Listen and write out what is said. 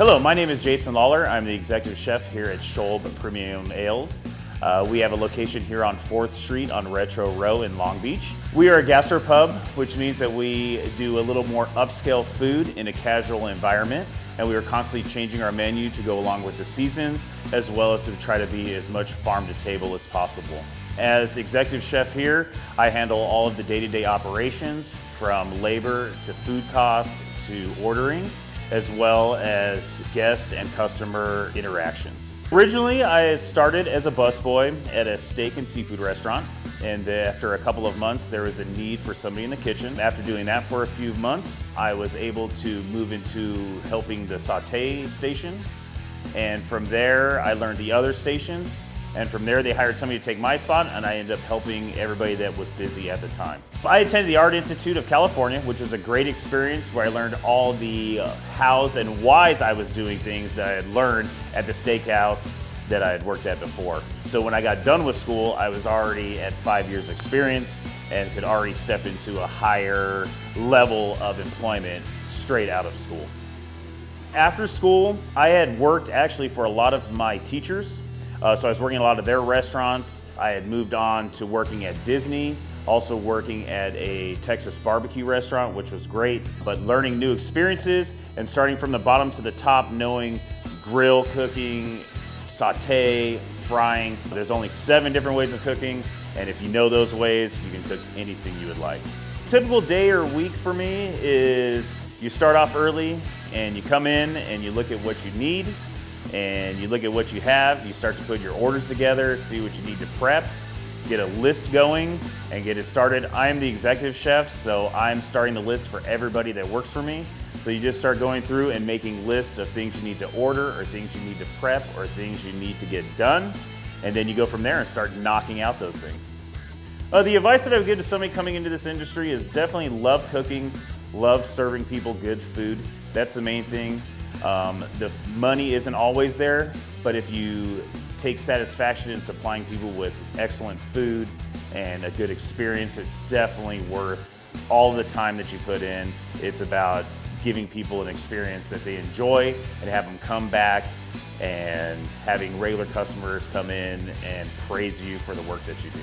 Hello, my name is Jason Lawler. I'm the executive chef here at Scholb Premium Ales. Uh, we have a location here on 4th Street on Retro Row in Long Beach. We are a gastropub, which means that we do a little more upscale food in a casual environment. And we are constantly changing our menu to go along with the seasons, as well as to try to be as much farm to table as possible. As executive chef here, I handle all of the day-to-day -day operations, from labor to food costs to ordering as well as guest and customer interactions. Originally, I started as a busboy at a steak and seafood restaurant, and after a couple of months, there was a need for somebody in the kitchen. After doing that for a few months, I was able to move into helping the saute station, and from there, I learned the other stations, and from there, they hired somebody to take my spot, and I ended up helping everybody that was busy at the time. I attended the Art Institute of California, which was a great experience where I learned all the uh, hows and whys I was doing things that I had learned at the steakhouse that I had worked at before. So when I got done with school, I was already at five years experience and could already step into a higher level of employment straight out of school. After school, I had worked actually for a lot of my teachers uh, so I was working a lot of their restaurants. I had moved on to working at Disney, also working at a Texas barbecue restaurant, which was great, but learning new experiences and starting from the bottom to the top, knowing grill cooking, saute, frying. There's only seven different ways of cooking, and if you know those ways, you can cook anything you would like. Typical day or week for me is you start off early and you come in and you look at what you need and you look at what you have, you start to put your orders together, see what you need to prep, get a list going and get it started. I'm the executive chef, so I'm starting the list for everybody that works for me. So you just start going through and making lists of things you need to order or things you need to prep or things you need to get done. And then you go from there and start knocking out those things. Uh, the advice that I would give to somebody coming into this industry is definitely love cooking, love serving people good food. That's the main thing. Um, the money isn't always there, but if you take satisfaction in supplying people with excellent food and a good experience, it's definitely worth all the time that you put in. It's about giving people an experience that they enjoy and have them come back and having regular customers come in and praise you for the work that you do.